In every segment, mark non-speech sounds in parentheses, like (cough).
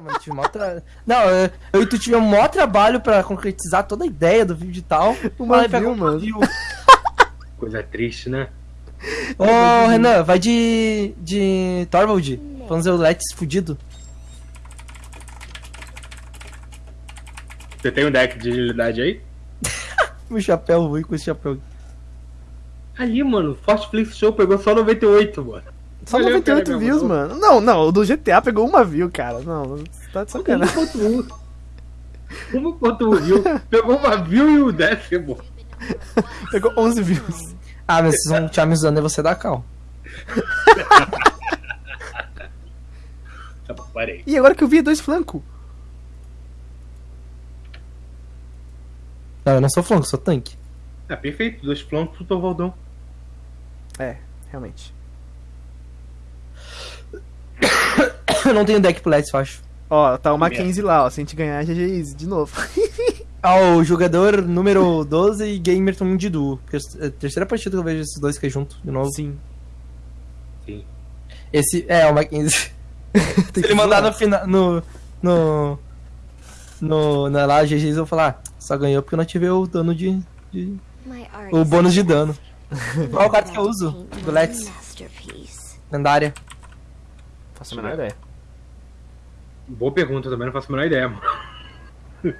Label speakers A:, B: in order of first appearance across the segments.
A: Mano, tive mó tra... Não, eu, eu e tu tive um maior trabalho pra concretizar toda a ideia do vídeo e tal. Pega uma
B: mano.
A: view. (laughs)
C: Coisa triste, né?
A: Ô, Renan, vai de. de. Torvald. Vamos ver o Let's fudido.
C: Você tem um deck de agilidade aí?
A: O (laughs) chapéu ruim com esse chapéu.
C: Ali, mano, Forte Flix Show pegou só 98, mano.
B: Só
C: Valeu,
B: 98
C: cara,
B: views, mano. Não, não, o do GTA pegou uma view, cara. Não, você tá de sacanagem.
C: 1.1. 1.1 view. Pegou uma view e o décimo. (laughs)
B: Pegou 11 views.
A: Ah, mas vocês vão me usando e você dá cal. (laughs)
C: Tá bom, parei.
B: E agora que eu vi é dois flancos.
A: Não, eu não sou flanco, sou tanque.
C: Ah, perfeito. Dois flancos pro Tovaldão.
B: É, realmente.
A: Eu não tenho deck pro Let's, eu acho.
B: Ó, tá o Mackenzie lá, ó. Se a gente ganhar, GG Easy, de novo. (laughs)
A: Ah, o jogador número 12 e Gamerton de duo. É a terceira partida que eu vejo esses dois que é junto, de novo.
B: Sim.
C: Sim.
A: Esse. É, o Mackenzie. (laughs) Se ele mandar no final. No. No. No. Na lá, GGs, eu vou falar. "Ah, Só ganhou porque eu não tive o dano de. de- o bônus de dano. (laughs) Qual o carta que eu uso? Do Let's. Lendária.
B: Faço a menor ideia.
C: Boa pergunta, também não faço a menor ideia, mano. (laughs)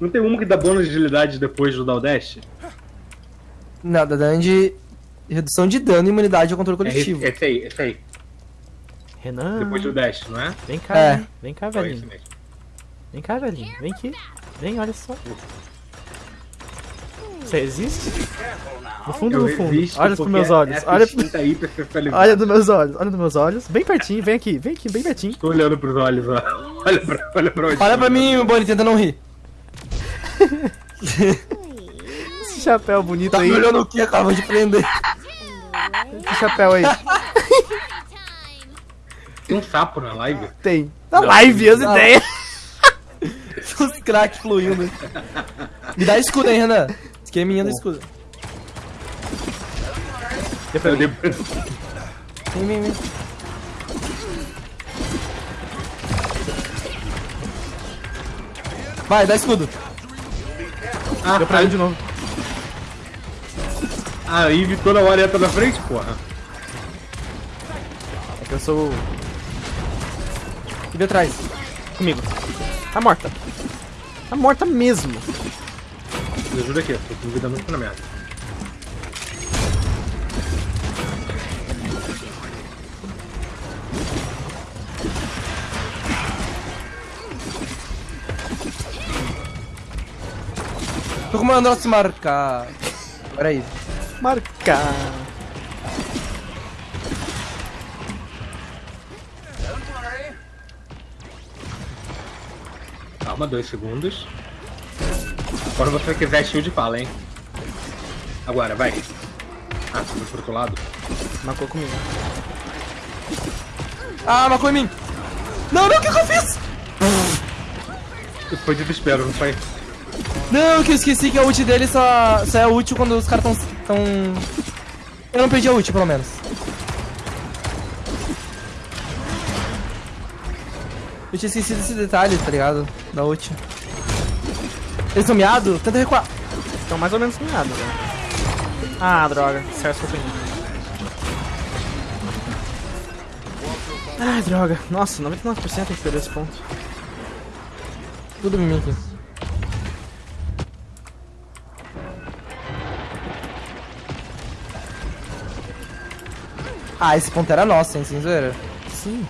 C: Não tem uma que dá bônus de agilidade depois do Daldash?
A: Não, dá dano de. Redução de dano e imunidade ao controle
C: É
A: coletivo.
C: esse, esse aí, esse aí.
B: Renan.
C: Depois do dash, não é?
B: Vem cá,
A: É.
B: Vem cá, velhinho. Vem cá, velhinho. Vem aqui. Vem, olha só. Você existe? No fundo, no fundo. Olha pros meus olhos.
C: essa
B: Olha,
C: aí
B: olha dos meus olhos. Olha dos meus olhos. Bem pertinho. Vem aqui. Vem aqui. Bem pertinho.
C: Tô olhando pros olhos, ó. (laughs) Olha pra, olha pra onde.
A: Olha pra mim, Bonnie, tenta não rir. (laughs)
B: Esse chapéu bonito
A: Tá
B: aí.
A: me olhando o que? Acaba de prender.
B: Esse chapéu aí.
C: Tem um sapo na live.
B: Tem. Na live, as
A: Não.
B: ideias. (laughs)
A: Os cracks fluindo. Me dá escudo, hein, Renan. Esqueminha do escudo.
B: Deu pra mim.
A: Vem, vem, vem. Vai, dá escudo.
C: Ah,
B: Deu pra mim de novo.
C: a Ivy toda hora entra na frente, porra.
B: É que eu sou.
A: E vem atrás.
B: Comigo. Tá morta. Tá morta mesmo.
C: Me ajuda aqui, tô com vida muito na merda.
A: Tô com o meu nosso marcar. Pera aí.
B: Marcar.
C: Calma, dois segundos. Quando você quiser shield, fala, hein. Agora, vai. Ah, você foi pro outro lado.
B: Marcou comigo.
A: Ah, marcou em mim. Não, não, o que, que eu fiz?
C: Foi desespero, não foi?
A: Não, que eu esqueci que a ult dele só, só é útil quando os caras tão, tão... Eu não perdi a ult, pelo menos. Eu tinha esquecido esse detalhe, tá ligado? Da ult. Eles estão miados? Tenta recuar.
B: Então mais ou menos nada, né? Ah, droga. Certo foi. Ai, droga. Nossa, 99% tem que perder esse ponto.
A: Tudo em mim aqui. Ah, esse ponto era nosso, hein, sem zoeira.
B: Sim.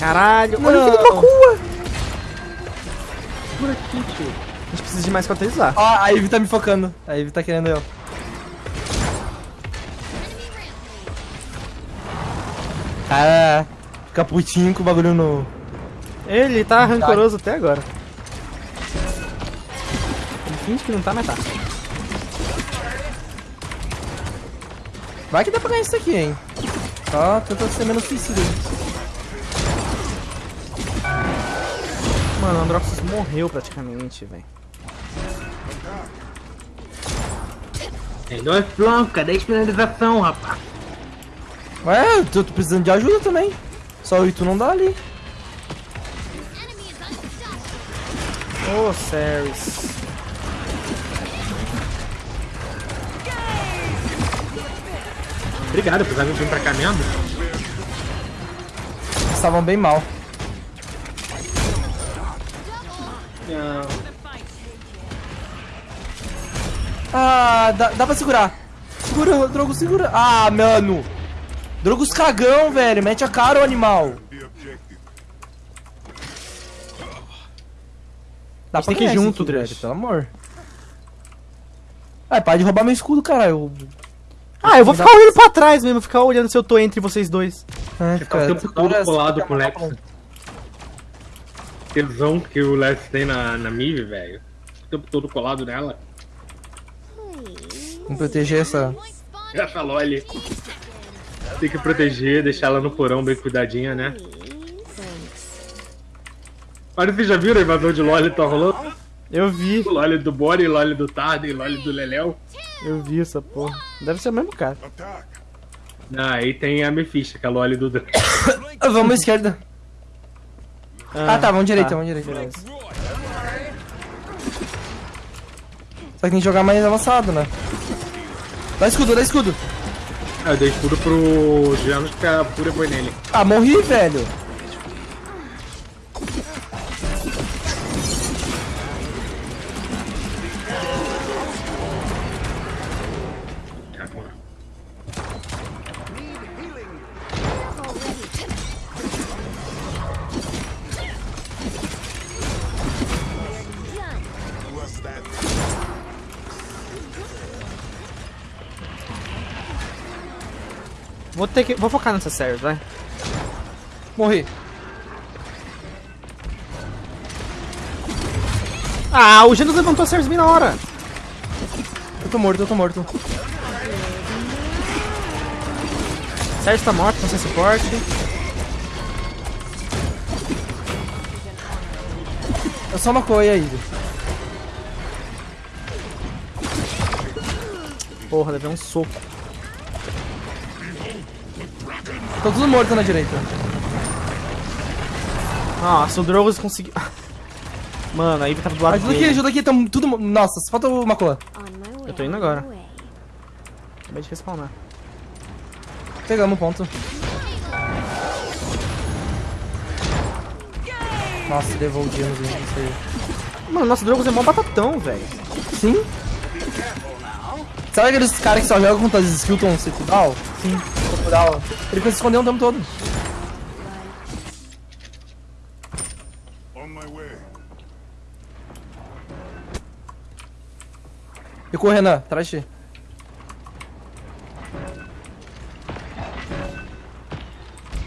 B: Caralho, olha o que ele
A: Não.
B: procura.
C: Por aqui, tio.
B: A gente precisa de mais cauterizar.
A: Ó, a Ivy tá me focando. A Ivy tá querendo eu. Cara, fica putinho com o bagulho no.
B: Ele tá rancoroso até agora. Ele finge que não tá, mas tá.
A: Vai que dá pra ganhar isso aqui, hein? Só tenta ser menos suicida.
B: Mano, o Androxus morreu praticamente, velho.
C: Tem dois flancos, cadê a finalização, rapaz?
A: Ué, eu tô precisando de ajuda também. Só o tu não dá ali.
B: Ô, oh, Ceres.
C: Obrigado, precisava vir pra cá mesmo.
A: Estavam bem mal.
C: Não.
A: Ah, dá, dá pra segurar. Segura, Drogo, segura. Ah, mano. Drogos cagão, velho. Mete a cara, o animal.
B: Dá pra que ir junto, Dredd.
A: Pelo amor. Ai, para de roubar meu escudo, cara. Eu...
B: Ah, eu vou ficar olhando pra trás mesmo, ficar olhando se eu tô entre vocês dois.
C: É, fica o tempo todo colado com o Lex. Tesão que o Lex tem na, na Mive, velho. O tempo todo colado nela.
A: Vamos proteger essa...
C: Essa Loli. Tem que proteger, deixar ela no porão bem cuidadinha, né? Olha, vocês já viram a invasão de Loli que tá rolando?
B: Eu vi.
C: O Loli do Bori, Loli do Tarden, Loli do Leléu.
B: Eu vi essa porra. Deve ser o mesmo cara.
C: Ah, aí tem a Mephisto, que é a Loli do... (coughs)
A: vamos à esquerda. Ah, ah tá, vamos direita, tá. vamos direita. Beleza. Só que tem que jogar mais avançado, né? Dá escudo, dá escudo.
C: Ah, eu dei escudo pro Janus que a Fúria foi nele.
A: Ah, morri, velho.
B: Vou ter que. Vou focar nessa série, vai.
A: Morri.
B: Ah, o Genos levantou a Ceres bem na hora.
A: Eu tô morto, eu tô morto.
B: Sérgio tá morto, não sem suporte.
A: Eu só uma coisa aí.
B: Porra, levei um soco.
A: Tô tudo morto na direita.
B: Nossa, o Drogos conseguiu... (laughs) Mano, aí tava do lado
A: Ajuda dele. aqui, ajuda aqui, tamo tudo... Nossa, falta o Macola.
B: Eu tô indo agora. Acabei de respawnar.
A: Pegamos o ponto. Nossa, devolvemos isso aí.
B: Mano, nosso Drogos é mó batatão, velho.
A: Sim. Sabe aqueles caras que só jogam contra as Skilton Circudal?
B: Sim.
A: Ele consegue esconder o tempo todo. Recuo, Renan, atrás de ti.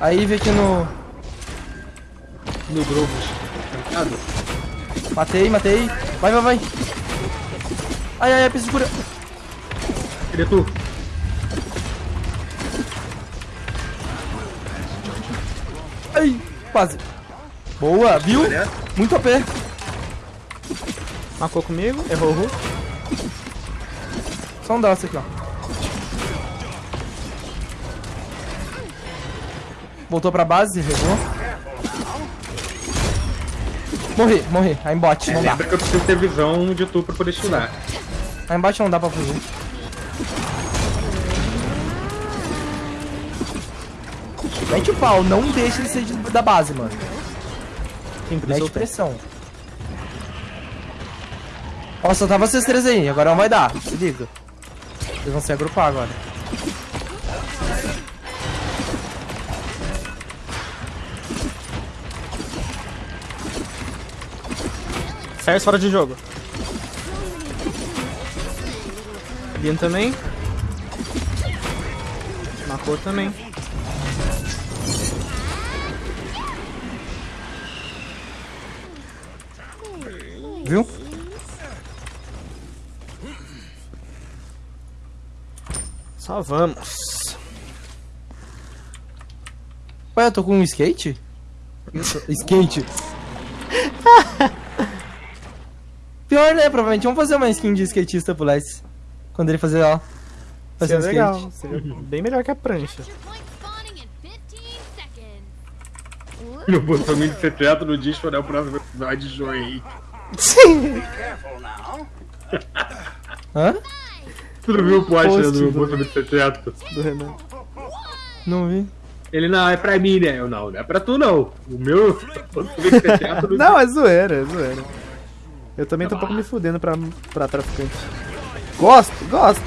A: Aí vem aqui no.
C: No Grobos.
A: Matei, matei. Vai, vai, vai. Ai, ai, ai, preciso de cura.
C: Cadê tu?
A: Quase. Boa, viu? Muito OP.
B: Marcou comigo, errou o
A: Só um dessa aqui, ó. Voltou pra base, errou. Morri, morri. Aí embate, é, não
C: lembra dá. que eu preciso ter visão de tu pra poder estudar.
A: Aí embaixo não dá pra fugir. Mete o pau, não deixa ele ser da base, mano. Sim, Mete pressão. Ó, só tava vocês três aí, agora não vai dar, se liga. Eles vão se agrupar agora.
B: Sai fora de jogo. Bian também. Marcou também. Só vamos.
A: Ué, eu tô com um skate? skate. (laughs) Pior, né? Provavelmente vamos fazer uma skin de skatista pro Les. Quando ele fazer, ó. Fazer
B: Seria
A: um
B: legal.
A: skate.
B: Seria bem melhor que a prancha.
D: Your point spawning in 15 seconds. (laughs)
C: Meu botãozinho de secreto no disco é o próximo episódio de Joey.
B: Sim.
A: Hã?
C: Tu não viu o post né,
B: Post
C: do meu de secreto?
B: Do Renan.
A: Não vi.
C: Ele não, é pra mim, né? Eu não, não é pra tu não. O meu (laughs)
B: Não, é zoeira, é zoeira. Eu também tô um pouco me fudendo pra, pra traficante. Gosto, gosto.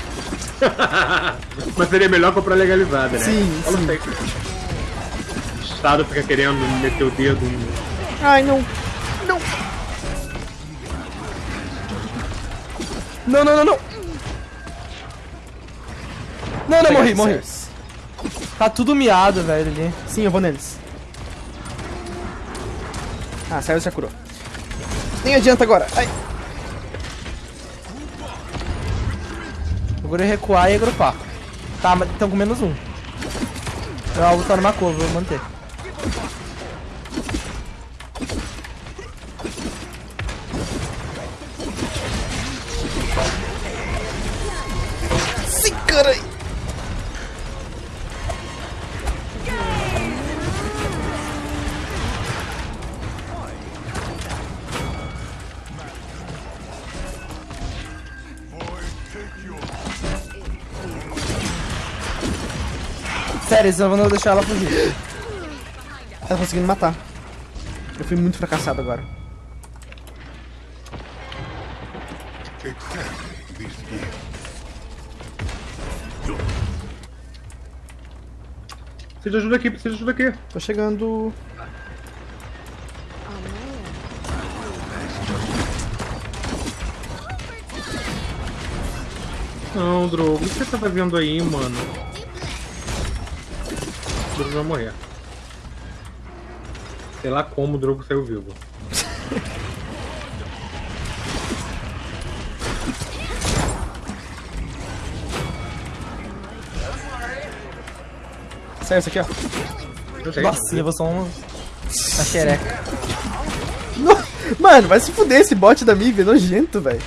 B: (laughs)
C: Mas seria melhor comprar legalizada, né?
B: Sim, sim.
C: O Estado fica querendo meter o dedo em...
B: Ai, não. Não.
A: Não, não, não, não. Não, não, morri, morri. Tá tudo miado, velho, ali.
B: Sim, eu vou neles. Ah, saiu já curou. Nem adianta agora. Ai.
A: Agora é recuar e agrupar. Tá, mas estão com menos um. Alvo tá numa curva, vou manter. Sério, senão eu vou deixar ela fugir.
B: Ela tá conseguindo matar. Eu fui muito fracassado agora.
C: Precisa de ajuda aqui, precisa de ajuda aqui.
B: Tô chegando.
C: Não, Drogo, o que você tá fazendo aí, mano? O Drogo vai morrer. Sei lá como o Drogo saiu vivo.
B: Saiu isso aqui, ó.
A: Nossa, levou só uma. Uma xereca.
B: Mano, vai se fuder esse bot da Mib, é nojento, velho.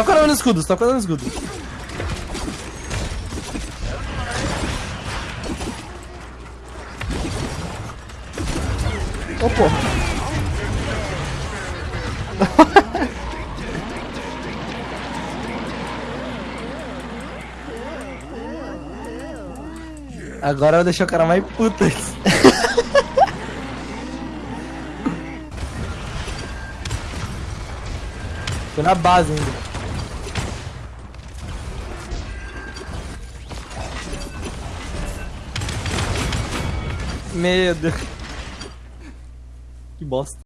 A: Só colando no escudo, só colando no escudo.
B: Ô, porra. (laughs)
A: Agora eu deixar o cara mais puto. (laughs) Foi na base ainda. Deus. Que bosta.